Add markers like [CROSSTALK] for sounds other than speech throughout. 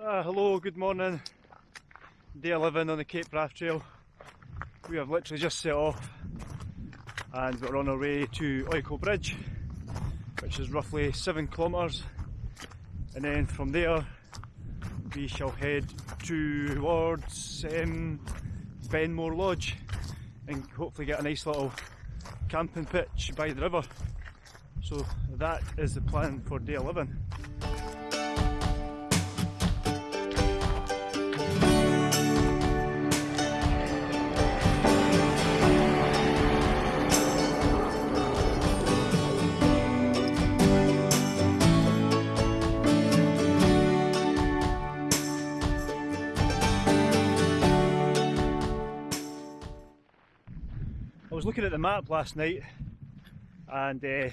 Uh, hello, good morning. Day 11 on the Cape Wrath Trail. We have literally just set off and we're on our way to Oykel Bridge, which is roughly 7 kilometres. And then from there we shall head towards um, Benmore Lodge and hopefully get a nice little camping pitch by the river. So that is the plan for day 11. Looking at the map last night and uh,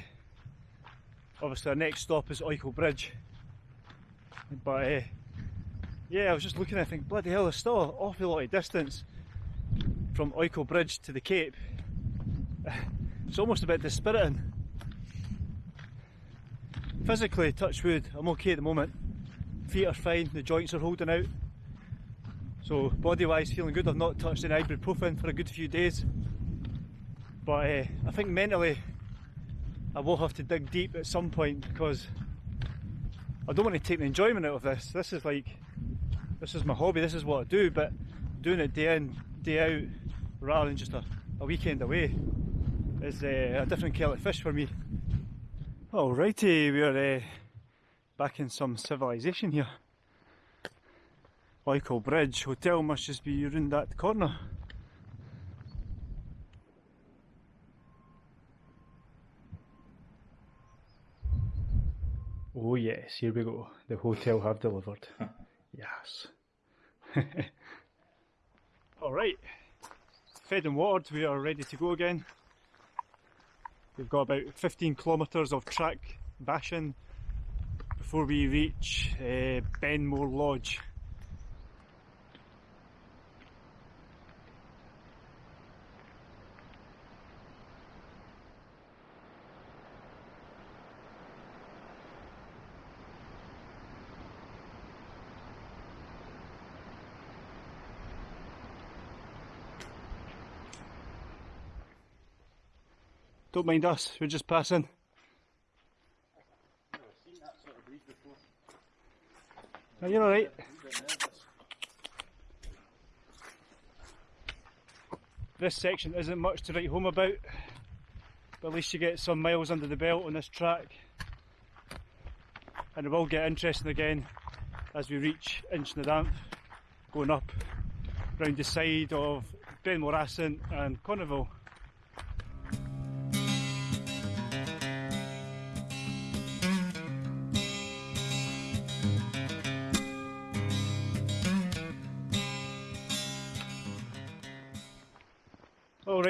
obviously our next stop is Oykel Bridge. But uh, yeah I was just looking I think bloody hell there's still an awful lot of distance from Oykel Bridge to the Cape. [SIGHS] It's almost a bit dispiriting. Physically touch wood I'm okay at the moment. Feet are fine the joints are holding out. So body wise feeling good I've not touched any ibuprofen for a good few days but uh, I think mentally I will have to dig deep at some point because I don't want to take the enjoyment out of this. This is like, this is my hobby, this is what I do, but doing it day in, day out, rather than just a, a weekend away is uh, a different kettle of fish for me. Alrighty, we're uh, back in some civilization here. Oykel Bridge Hotel must just be around that corner. Oh yes, here we go. The hotel have delivered. [LAUGHS] yes. [LAUGHS] Alright, fed and watered, we are ready to go again. We've got about 15 kilometres of track bashing before we reach uh, Benmore Lodge. Don't mind us, we're just passing. Are you alright? This section isn't much to write home about, but at least you get some miles under the belt on this track. And it will get interesting again as we reach Inchnadamph, going up round the side of Ben More Assynt and Conival.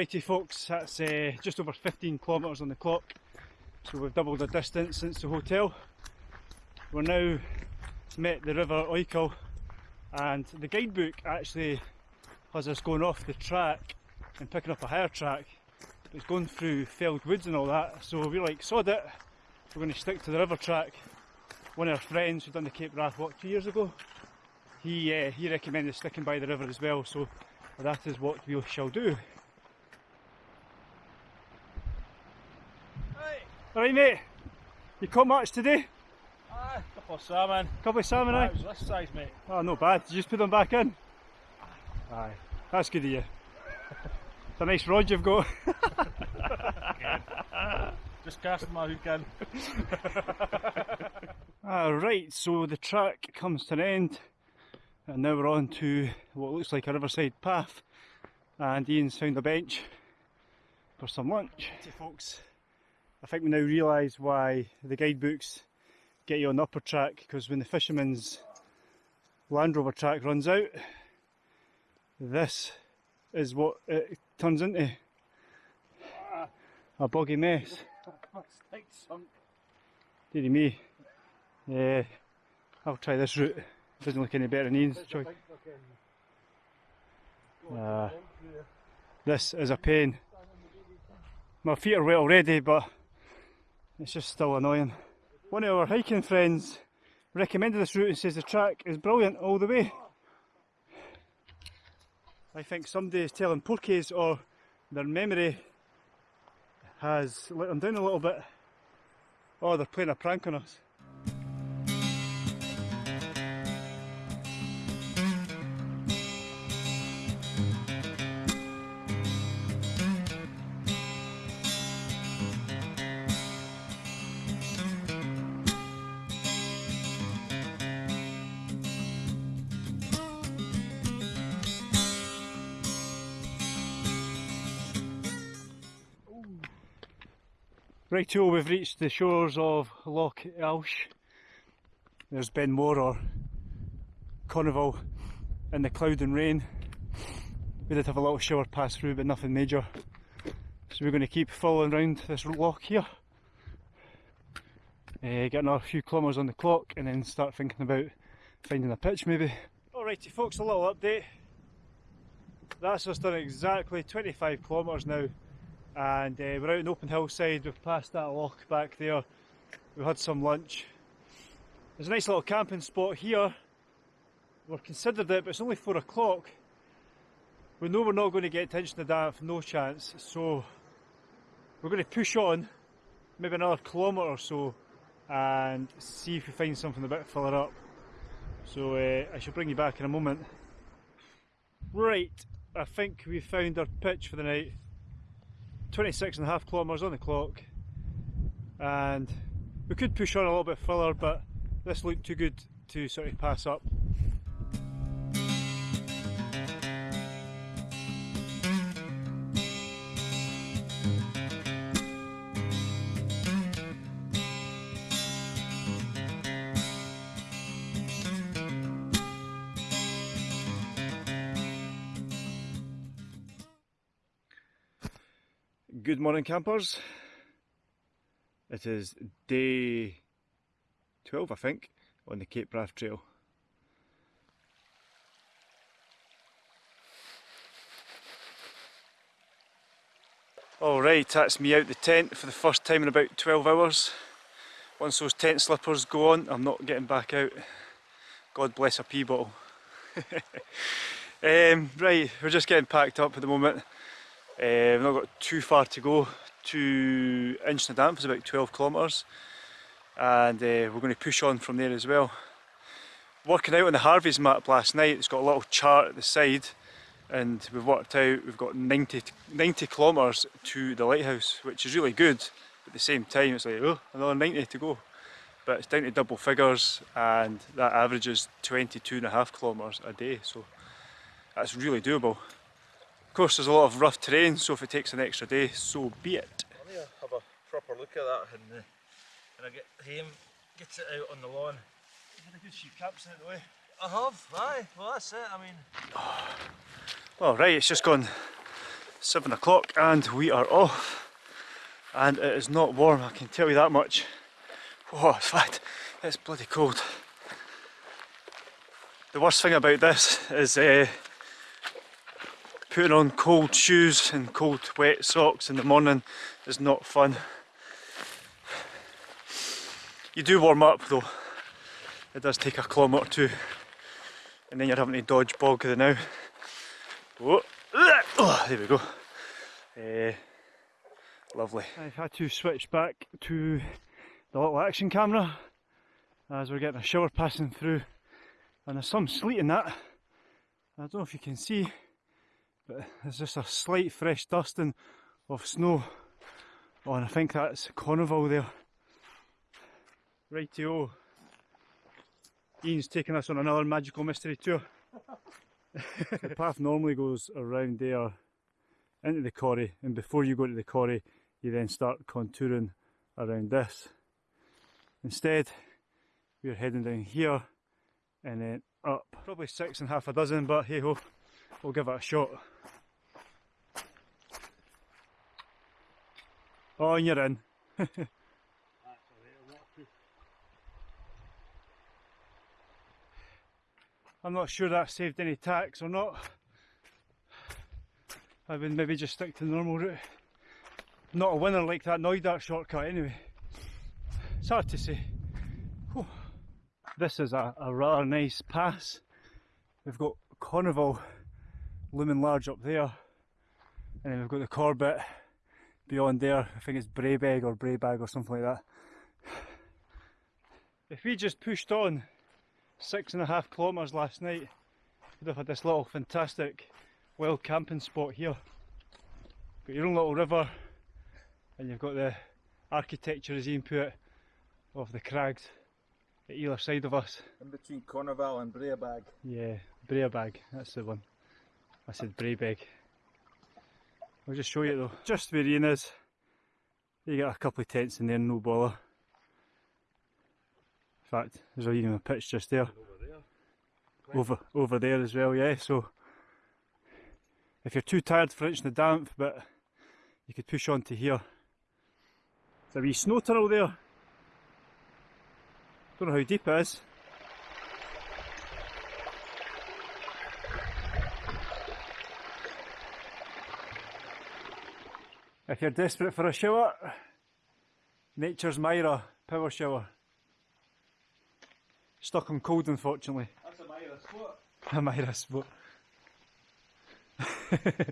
Alrighty folks, that's uh, just over 15 kilometres on the clock, so we've doubled the distance since the hotel. We're now met the river Oykel and the guidebook actually has us going off the track and picking up a higher track. It's going through felled woods and all that, so we're like, sod it, we're going to stick to the river track. One of our friends who done the Cape Wrath walk two years ago, he, uh, he recommended sticking by the river as well, so that is what we shall do. Alright mate, you caught much today? Aye, couple of salmon. Couple of salmon, aye? That eh? was this size, mate. Oh, not bad. Did you just put them back in? Aye, that's good of you. It's a nice rod you've got. just casting my hook in. [LAUGHS] Alright, so the track comes to an end and now we're on to what looks like a riverside path and Ian's found a bench for some lunch. Okay, folks, I think we now realise why the guidebooks get you on the upper track because when the fisherman's Land Rover track runs out, this is what it turns into. A boggy mess. Deary me. Yeah, I'll try this route. Doesn't look any better than Ian's choice. Uh, this is a pain. My feet are wet already, but it's just still annoying. One of our hiking friends recommended this route and says the track is brilliant all the way. I think somebody is telling porkies or their memory has let them down a little bit. Oh, they're playing a prank on us. Rightio, we've reached the shores of Loch Ailsh. There's Ben More or Conival in the cloud and rain. We did have a little shower pass through, but nothing major. So we're going to keep following around this loch here. Uh, get another few kilometres on the clock and then start thinking about finding a pitch maybe. Alrighty folks, a little update. That's us done exactly 25 kilometres now and uh, we're out in open hillside, we've passed that lock back there, we had some lunch. There's a nice little camping spot here, we've considered it but it's only 4 o'clock. We know we're not going to get attention to that, no chance, so we're going to push on maybe another kilometre or so and see if we find something a bit further up. So uh, I shall bring you back in a moment. Right, I think we found our pitch for the night. 26 and a half kilometres on the clock and we could push on a little bit further but this looked too good to sort of pass up. Good morning, campers. It is day 12, I think, on the Cape Wrath Trail. Alright, that's me out the tent for the first time in about 12 hours. Once those tent slippers go on, I'm not getting back out. God bless a pee bottle. [LAUGHS] um, right, we're just getting packed up at the moment. Uh, we've not got too far to go. To Inchnadamph, it's about 12 kilometres. And uh, we're going to push on from there as well. Working out on the Harvey's map last night, it's got a little chart at the side. And we've worked out we've got 90, 90 kilometres to the lighthouse which is really good. But at the same time it's like oh another 90 to go. But it's down to double figures and that averages 22 and a half kilometres a day. So that's really doable course there's a lot of rough terrain so if it takes an extra day so be it. I'm going to have a proper look at that and uh, when I get home get it out on the lawn. You had a good sheep caps out the way. I have, aye, well that's it, I mean. Well right, it's just gone 7 o'clock and we are off and it is not warm, I can tell you that much. Oh, it's fact, it's bloody cold. The worst thing about this is uh, putting on cold shoes and cold wet socks in the morning is not fun. You do warm up though. It does take a kilometre or two and then you're having to dodge bog the now. Oh, there we go. Uh, lovely. I've had to switch back to the little action camera as we're getting a shower passing through and there's some sleet in that. I don't know if you can see but there's just a slight fresh dusting of snow. Oh, and I think that's Conival there. Rightio. Ian's taking us on another magical mystery tour. [LAUGHS] the path normally goes around there into the quarry and before you go to the quarry you then start contouring around this. Instead we're heading down here and then up. Probably six and half a dozen but hey ho, we'll give it a shot. Oh, and you're in. I'm not sure that saved any tax or not. I would maybe just stick to the normal route. Not a winner like that Knoydart shortcut anyway. It's hard to say. Whew. this is a, a rather nice pass. We've got Conival looming large up there, and then we've got the Corbett beyond there. I think it's Braebeg or Braebag or something like that. If we just pushed on six and a half kilometres last night, we'd have had this little fantastic wild camping spot here. Got your own little river, and you've got the architecture as input of the crags at either side of us. In between Conival and Breabag. Yeah, Breabag, that's the one. I said Braebeg. I'll just show you though. Just where Ian is, you got a couple of tents in there, no bother. In fact, there's even a pitch just there. Over there. Over over there as well, yeah. So if you're too tired for Inchnadamph, but you could push on to here. There's a wee snow tunnel there. Don't know how deep it is. If you're desperate for a shower, Nature's Myra power shower. Stuck on cold unfortunately. That's a Myra spot. A Myra spot. [LAUGHS]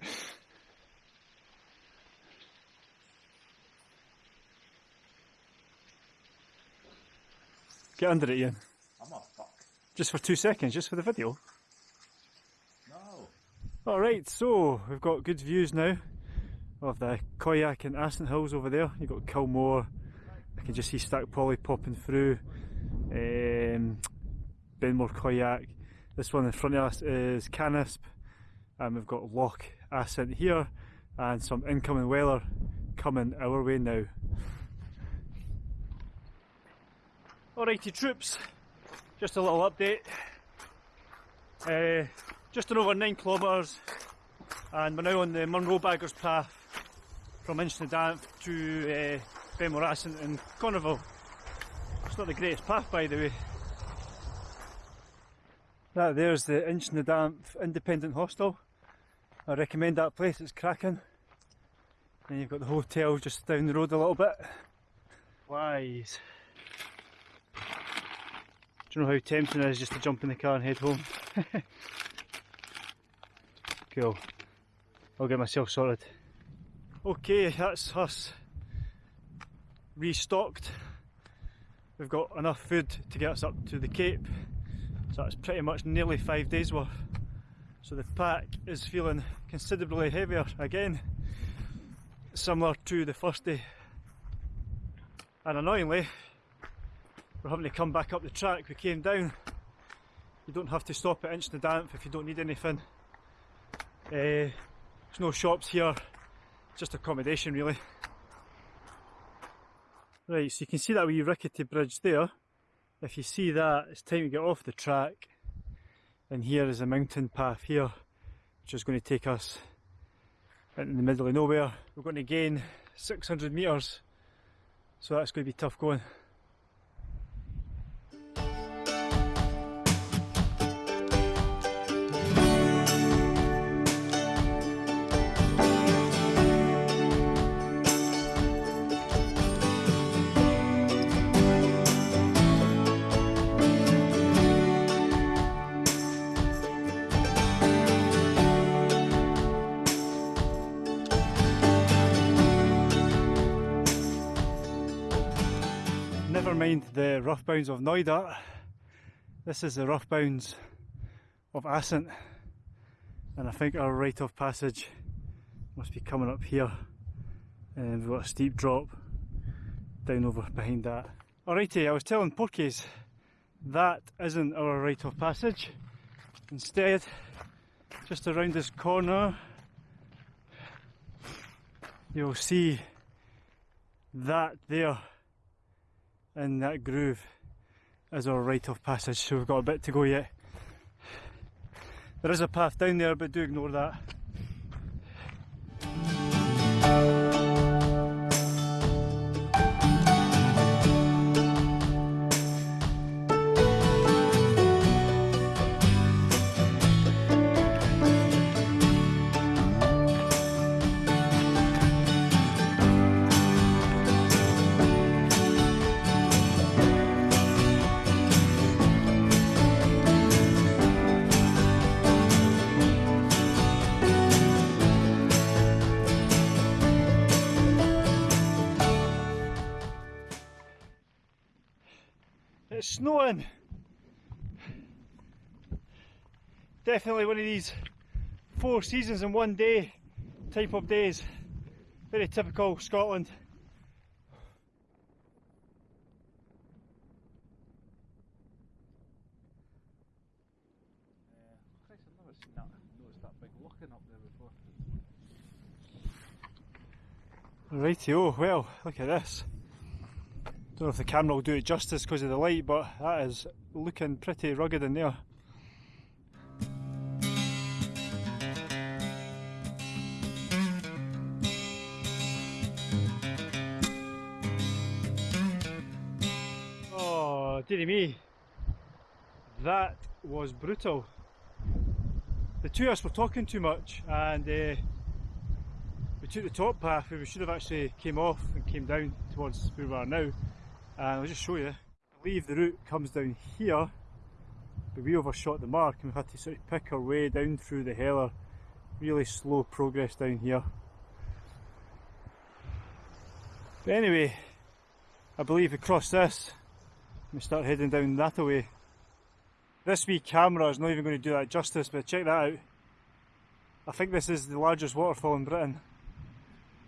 Get under it, Ian. I'm a fuck. Just for two seconds, just for the video. No. Alright, so we've got good views now of the Coigach and Assynt Hills over there. You've got Cul Mor, I can just see Stac Pollaidh popping through, um, Ben More Coigach. This one in front of us is Canisp, and we've got Loch Assynt here, and some incoming weather coming our way now. Alrighty troops, just a little update. Uh, just on over 9 kilometres and we're now on the Munro Baggers path from Inchnadamph to uh, Ben More Assynt and Conival. It's not the greatest path by the way. That there's the Inchnadamph Independent Hostel. I recommend that place, it's cracking. And you've got the hotel just down the road a little bit. Wise. Do you know how tempting it is just to jump in the car and head home? [LAUGHS] cool. I'll get myself sorted. Okay, that's us restocked. We've got enough food to get us up to the Cape. So that's pretty much nearly five days worth. So the pack is feeling considerably heavier again, similar to the first day. And annoyingly, we're having to come back up the track we came down. You don't have to stop at Inchnadamph if you don't need anything. Uh, there's no shops here, just accommodation really. Right, so you can see that wee rickety bridge there. If you see that, it's time to get off the track. And here is a mountain path here, which is going to take us in the middle of nowhere. We're going to gain 600 metres, so that's going to be tough going. Mind the rough bounds of Knoydart. This is the rough bounds of Assynt, and I think our rite of passage must be coming up here. And we've got a steep drop down over behind that. Alrighty, I was telling Porkies that isn't our rite of passage. Instead, just around this corner, you'll see that there in that groove is our rite of passage, so we've got a bit to go yet. There is a path down there, but do ignore that. Definitely one of these four seasons in one day type of days. Very typical Scotland. Uh, Christ, I've never seen that, noticed that big looking up there before. Rightio, well, look at this. Don't know if the camera will do it justice because of the light, but that is looking pretty rugged in there. Dearie me. That was brutal. The two of us were talking too much and uh, we took the top path where we should have actually came off and came down towards where we are now. And I'll just show you. I believe the route comes down here, but we overshot the mark and we've had to sort of pick our way down through the heller. Really slow progress down here. But anyway, I believe we cross this we start heading down that way. This wee camera is not even going to do that justice, but check that out. I think this is the largest waterfall in Britain.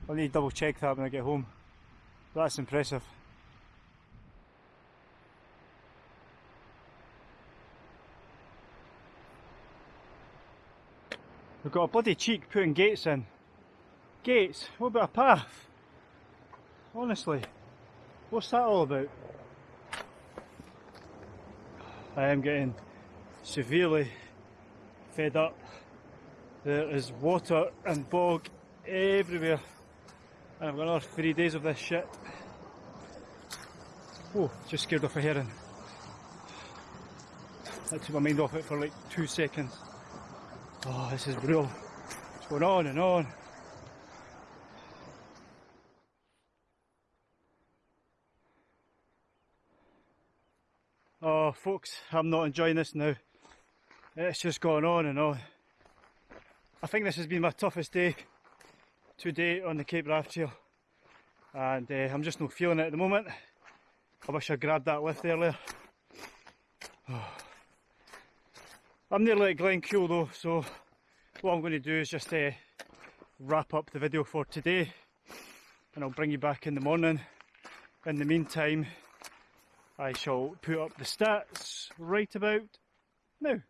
I'll need to double check that when I get home. That's impressive. We've got a bloody cheek putting gates in. Gates? What about a path? Honestly, what's that all about? I am getting severely fed up. There is water and bog everywhere. And I've got another three days of this shit. Oh, just scared off a heron. That took my mind off it for like two seconds. Oh, this is brutal. It's going on and on. Oh, folks, I'm not enjoying this now. It's just going on and on. I think this has been my toughest day to date on the Cape Wrath Trail. And uh, I'm just not feeling it at the moment. I wish I grabbed that lift earlier. [SIGHS] I'm nearly at Glencoe though, so what I'm going to do is just uh, wrap up the video for today and I'll bring you back in the morning. In the meantime, I shall put up the stats right about now.